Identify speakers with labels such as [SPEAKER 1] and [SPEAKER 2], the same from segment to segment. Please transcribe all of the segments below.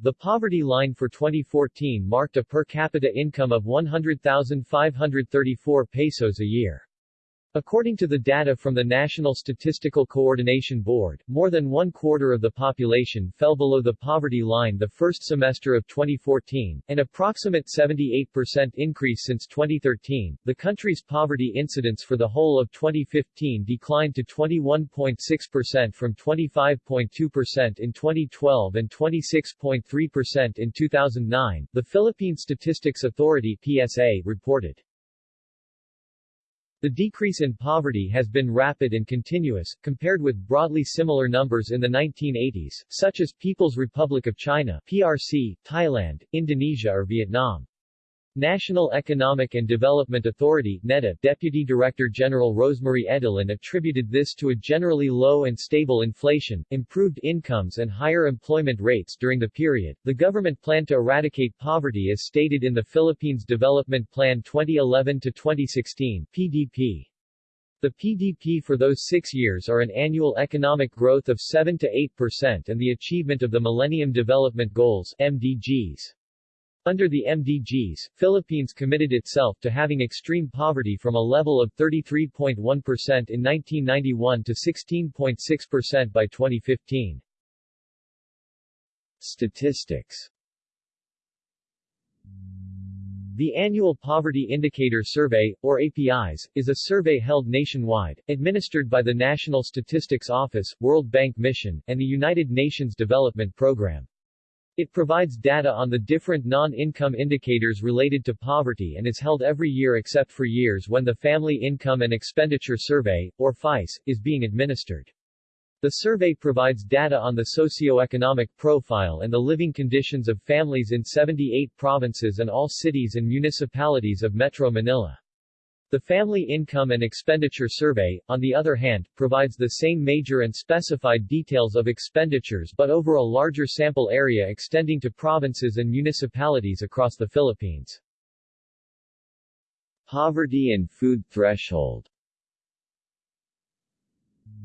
[SPEAKER 1] The poverty line for 2014 marked a per capita income of 100,534 pesos a year. According to the data from the National Statistical Coordination Board, more than one quarter of the population fell below the poverty line the first semester of 2014, an approximate 78% increase since 2013. The country's poverty incidence for the whole of 2015 declined to 21.6% from 25.2% in 2012 and 26.3% in 2009, the Philippine Statistics Authority PSA reported. The decrease in poverty has been rapid and continuous, compared with broadly similar numbers in the 1980s, such as People's Republic of China PRC, Thailand, Indonesia or Vietnam. National Economic and Development Authority NEDA Deputy Director General Rosemarie Edillon attributed this to a generally low and stable inflation, improved incomes and higher employment rates during the period. The government planned to eradicate poverty as stated in the Philippines Development Plan 2011-2016 PDP. The PDP for those six years are an annual economic growth of 7 to 8% and the achievement of the Millennium Development Goals MDGs. Under the MDGs, Philippines committed itself to having extreme poverty from a level of 33.1% in 1991 to 16.6% by 2015. Statistics The Annual Poverty Indicator Survey, or APIS, is a survey held nationwide, administered by the National Statistics Office, World Bank Mission, and the United Nations Development Program. It provides data on the different non-income indicators related to poverty and is held every year except for years when the Family Income and Expenditure Survey, or FIES, is being administered. The survey provides data on the socio-economic profile and the living conditions of families in 78 provinces and all cities and municipalities of Metro Manila. The Family Income and Expenditure Survey, on the other hand, provides the same major and specified details of expenditures but over a larger sample area extending to provinces and municipalities across the Philippines. Poverty and food threshold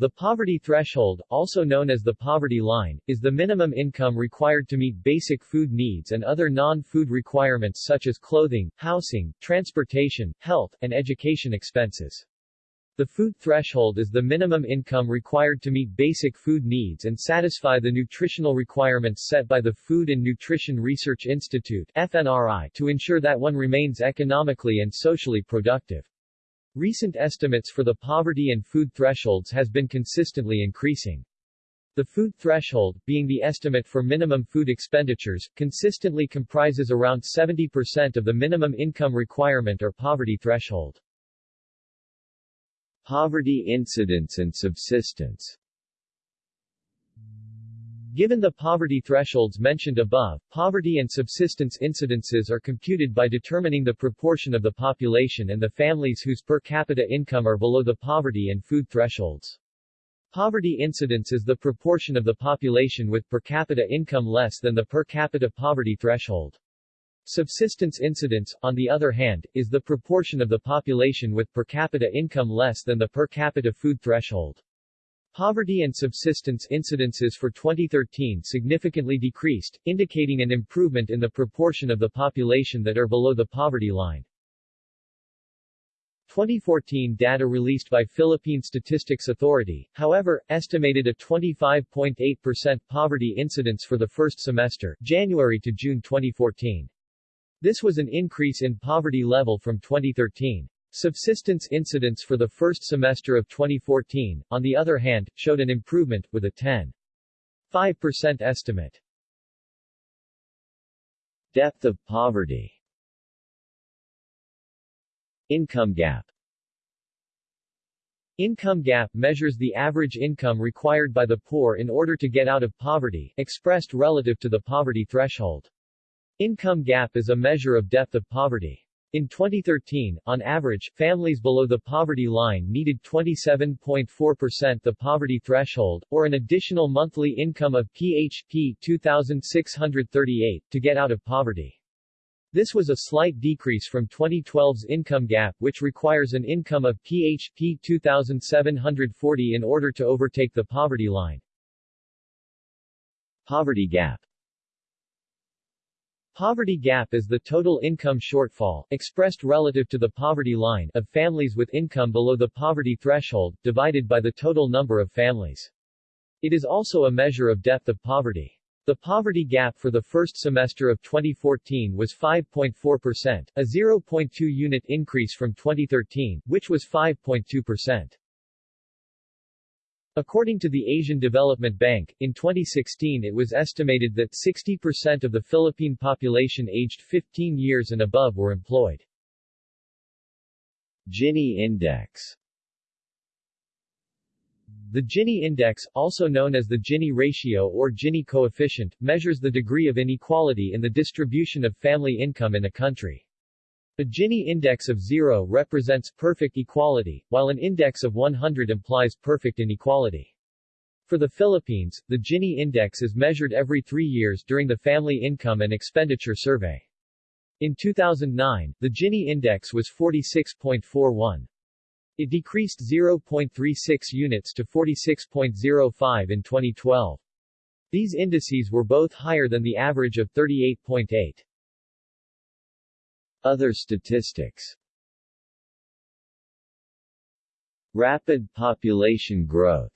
[SPEAKER 1] the poverty threshold, also known as the poverty line, is the minimum income required to meet basic food needs and other non-food requirements such as clothing, housing, transportation, health, and education expenses. The food threshold is the minimum income required to meet basic food needs and satisfy the nutritional requirements set by the Food and Nutrition Research Institute FNRI to ensure that one remains economically and socially productive. Recent estimates for the poverty and food thresholds has been consistently increasing. The food threshold, being the estimate for minimum food expenditures, consistently comprises around 70% of the minimum income requirement or poverty threshold. Poverty incidence and subsistence Given the poverty thresholds mentioned above, poverty and subsistence incidences are computed by determining the proportion of the population and the families whose per capita income are below the poverty and food thresholds. Poverty incidence is the proportion of the population with per capita income less than the per capita poverty threshold. Subsistence incidence, on the other hand, is the proportion of the population with per capita income less than the per capita food threshold. Poverty and subsistence incidences for 2013 significantly decreased, indicating an improvement in the proportion of the population that are below the poverty line. 2014 data released by Philippine Statistics Authority, however, estimated a 25.8% poverty incidence for the first semester January to June 2014. This was an increase in poverty level from 2013. Subsistence incidents for the first semester of 2014, on the other hand, showed an improvement, with a 10.5% estimate. Depth of poverty Income gap Income gap measures the average income required by the poor in order to get out of poverty, expressed relative to the poverty threshold. Income gap is a measure of depth of poverty. In 2013, on average, families below the poverty line needed 27.4% the poverty threshold, or an additional monthly income of PHP 2,638, to get out of poverty. This was a slight decrease from 2012's income gap which requires an income of PHP 2,740 in order to overtake the poverty line. Poverty gap Poverty gap is the total income shortfall, expressed relative to the poverty line, of families with income below the poverty threshold, divided by the total number of families. It is also a measure of depth of poverty. The poverty gap for the first semester of 2014 was 5.4%, a 0.2 unit increase from 2013, which was 5.2%. According to the Asian Development Bank, in 2016 it was estimated that 60% of the Philippine population aged 15 years and above were employed. Gini Index the Gini index, also known as the Gini ratio or Gini coefficient, measures the degree of inequality in the distribution of family income in a country. A Gini index of 0 represents perfect equality, while an index of 100 implies perfect inequality. For the Philippines, the Gini index is measured every three years during the Family Income and Expenditure Survey. In 2009, the Gini index was 46.41. It decreased 0.36 units to 46.05 in 2012. These indices were both higher than the average of 38.8. Other statistics Rapid population growth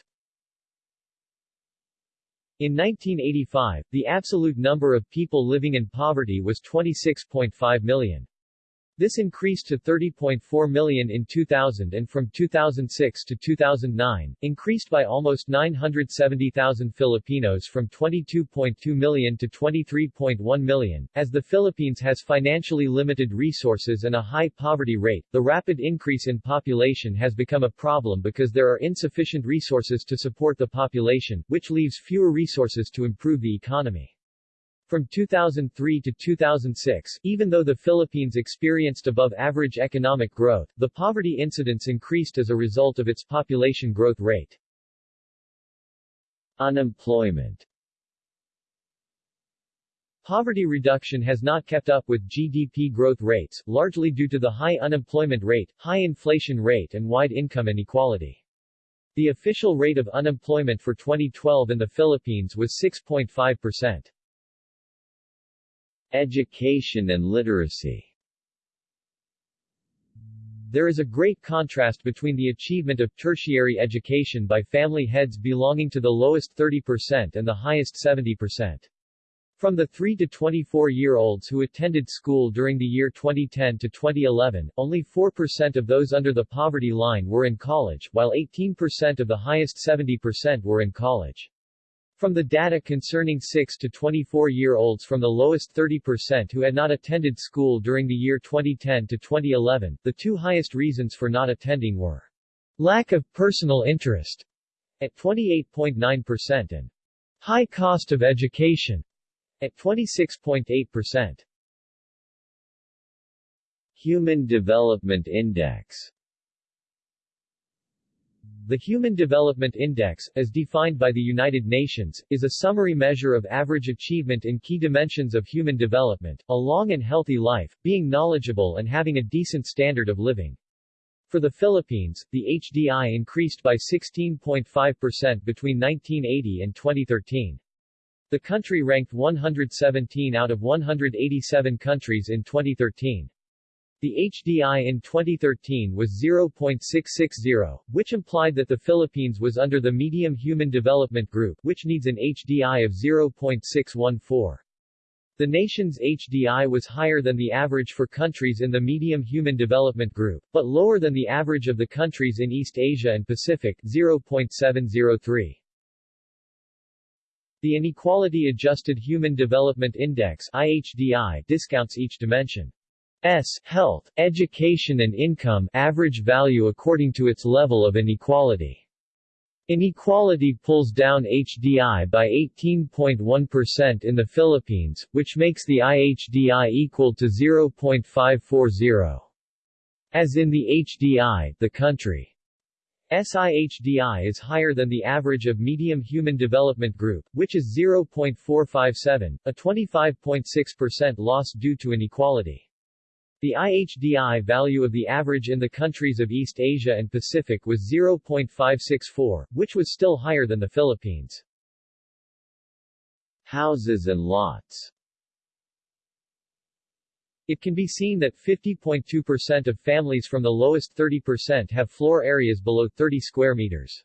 [SPEAKER 1] in 1985, the absolute number of people living in poverty was 26.5 million. This increased to 30.4 million in 2000 and from 2006 to 2009, increased by almost 970,000 Filipinos from 22.2 million to 23.1 million. As the Philippines has financially limited resources and a high poverty rate, the rapid increase in population has become a problem because there are insufficient resources to support the population, which leaves fewer resources to improve the economy. From 2003 to 2006, even though the Philippines experienced above-average economic growth, the poverty incidence increased as a result of its population growth rate. Unemployment Poverty reduction has not kept up with GDP growth rates, largely due to the high unemployment rate, high inflation rate and wide income inequality. The official rate of unemployment for 2012 in the Philippines was 6.5 percent. Education and literacy There is a great contrast between the achievement of tertiary education by family heads belonging to the lowest 30% and the highest 70%. From the 3 to 24-year-olds who attended school during the year 2010 to 2011, only 4% of those under the poverty line were in college, while 18% of the highest 70% were in college. From the data concerning 6 to 24-year-olds from the lowest 30% who had not attended school during the year 2010 to 2011, the two highest reasons for not attending were lack of personal interest at 28.9% and high cost of education at 26.8%. Human Development Index the Human Development Index, as defined by the United Nations, is a summary measure of average achievement in key dimensions of human development, a long and healthy life, being knowledgeable and having a decent standard of living. For the Philippines, the HDI increased by 16.5% between 1980 and 2013. The country ranked 117 out of 187 countries in 2013. The HDI in 2013 was 0.660, which implied that the Philippines was under the Medium Human Development Group, which needs an HDI of 0.614. The nation's HDI was higher than the average for countries in the Medium Human Development Group, but lower than the average of the countries in East Asia and Pacific 0.703. The Inequality Adjusted Human Development Index IHDI discounts each dimension. S health, education and income average value according to its level of inequality. Inequality pulls down HDI by 18.1% in the Philippines, which makes the IHDI equal to 0.540. As in the HDI, the country SIHDI is higher than the average of Medium Human Development Group, which is 0.457, a 25.6% loss due to inequality. The IHDI value of the average in the countries of East Asia and Pacific was 0.564, which was still higher than the Philippines. Houses and lots It can be seen that 50.2% of families from the lowest 30% have floor areas below 30 square meters.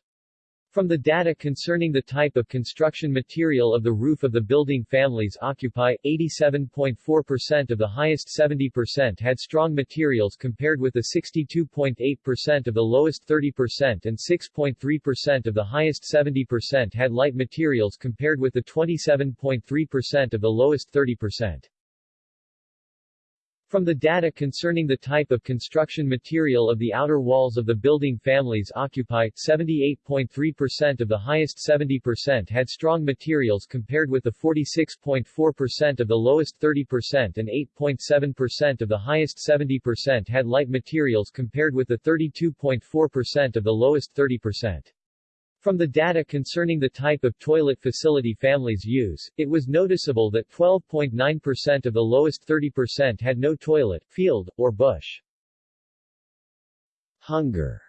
[SPEAKER 1] From the data concerning the type of construction material of the roof of the building families occupy, 87.4% of the highest 70% had strong materials compared with the 62.8% of the lowest 30% and 6.3% of the highest 70% had light materials compared with the 27.3% of the lowest 30%. From the data concerning the type of construction material of the outer walls of the building families occupy, 78.3% of the highest 70% had strong materials compared with the 46.4% of the lowest 30% and 8.7% of the highest 70% had light materials compared with the 32.4% of the lowest 30%. From the data concerning the type of toilet facility families use, it was noticeable that 12.9% of the lowest 30% had no toilet, field, or bush. Hunger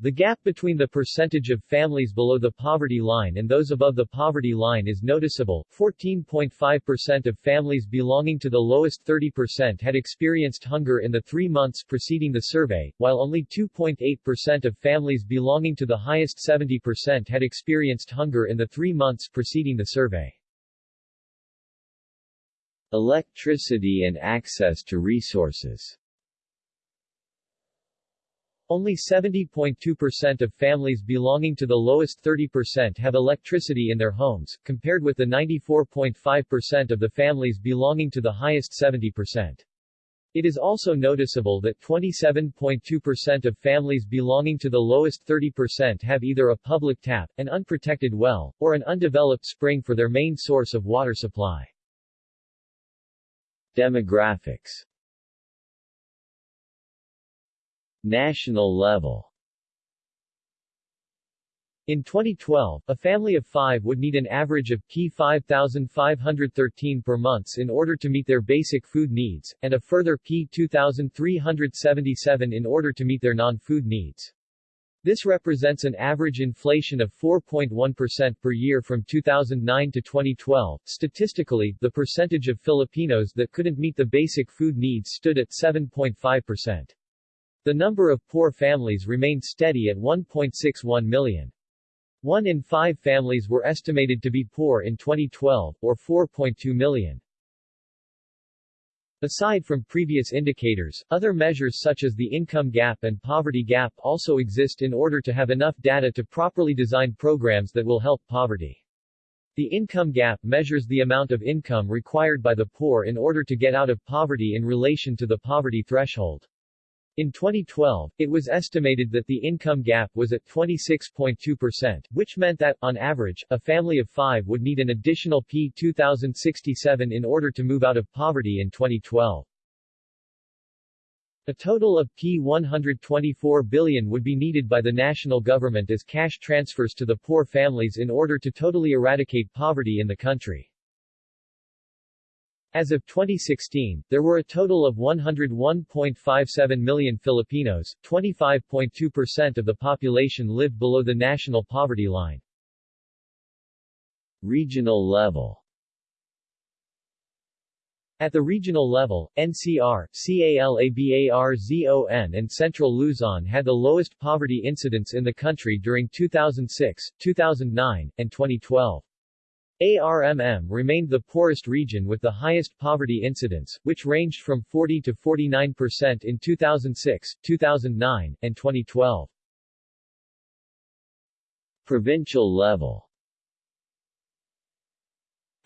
[SPEAKER 1] the gap between the percentage of families below the poverty line and those above the poverty line is noticeable. 14.5% of families belonging to the lowest 30% had experienced hunger in the three months preceding the survey, while only 2.8% of families belonging to the highest 70% had experienced hunger in the three months preceding the survey. Electricity and access to resources only 70.2% of families belonging to the lowest 30% have electricity in their homes, compared with the 94.5% of the families belonging to the highest 70%. It is also noticeable that 27.2% of families belonging to the lowest 30% have either a public tap, an unprotected well, or an undeveloped spring for their main source of water supply. Demographics National level in 2012, a family of five would need an average of P 5,513 per month in order to meet their basic food needs, and a further P 2,377 in order to meet their non-food needs. This represents an average inflation of 4.1% per year from 2009 to 2012. Statistically, the percentage of Filipinos that couldn't meet the basic food needs stood at 7.5%. The number of poor families remained steady at 1.61 million. One in five families were estimated to be poor in 2012, or 4.2 million. Aside from previous indicators, other measures such as the income gap and poverty gap also exist in order to have enough data to properly design programs that will help poverty. The income gap measures the amount of income required by the poor in order to get out of poverty in relation to the poverty threshold. In 2012, it was estimated that the income gap was at 26.2%, which meant that, on average, a family of five would need an additional P 2067 in order to move out of poverty in 2012. A total of P 124 billion would be needed by the national government as cash transfers to the poor families in order to totally eradicate poverty in the country. As of 2016, there were a total of 101.57 million Filipinos, 25.2% of the population lived below the national poverty line. Regional level At the regional level, NCR, CALABARZON and Central Luzon had the lowest poverty incidence in the country during 2006, 2009, and 2012. ARMM remained the poorest region with the highest poverty incidence, which ranged from 40 to 49% in 2006, 2009, and 2012. Provincial level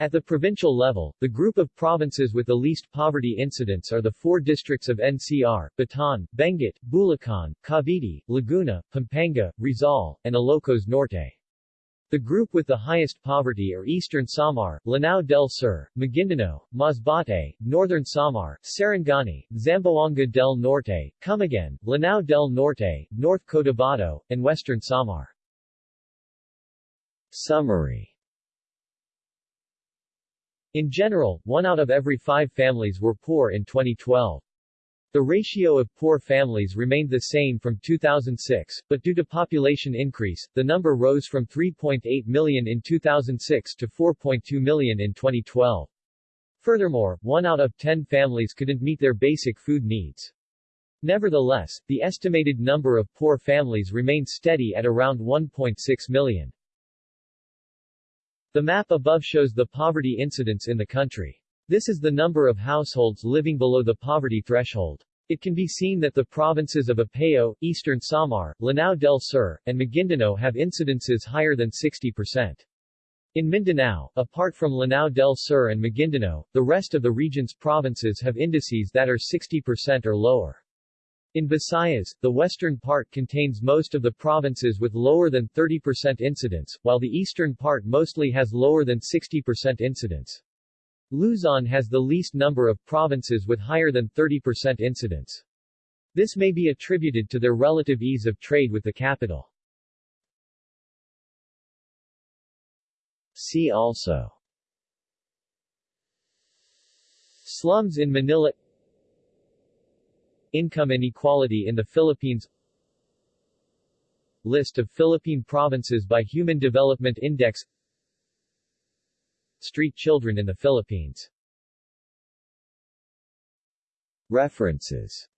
[SPEAKER 1] At the provincial level, the group of provinces with the least poverty incidence are the four districts of NCR, Bataan, Benguet, Bulacan, Cavite, Laguna, Pampanga, Rizal, and Ilocos Norte. The group with the highest poverty are Eastern Samar, Lanao del Sur, Maguindanao, Masbate, Northern Samar, Sarangani, Zamboanga del Norte, Camiguin, Lanao del Norte, North Cotabato, and Western Samar. Summary In general, one out of every five families were poor in 2012. The ratio of poor families remained the same from 2006, but due to population increase, the number rose from 3.8 million in 2006 to 4.2 million in 2012. Furthermore, one out of ten families couldn't meet their basic food needs. Nevertheless, the estimated number of poor families remained steady at around 1.6 million. The map above shows the poverty incidence in the country. This is the number of households living below the poverty threshold. It can be seen that the provinces of Apayao, Eastern Samar, Lanao del Sur, and Maguindanao have incidences higher than 60%. In Mindanao, apart from Lanao del Sur and Maguindanao, the rest of the region's provinces have indices that are 60% or lower. In Visayas, the western part contains most of the provinces with lower than 30% incidence, while the eastern part mostly has lower than 60% incidence. Luzon has the least number of provinces with higher than 30% incidence. This may be attributed to their relative ease of trade with the capital. See also Slums in Manila Income inequality in the Philippines List of Philippine provinces by Human Development Index Street children in the Philippines. References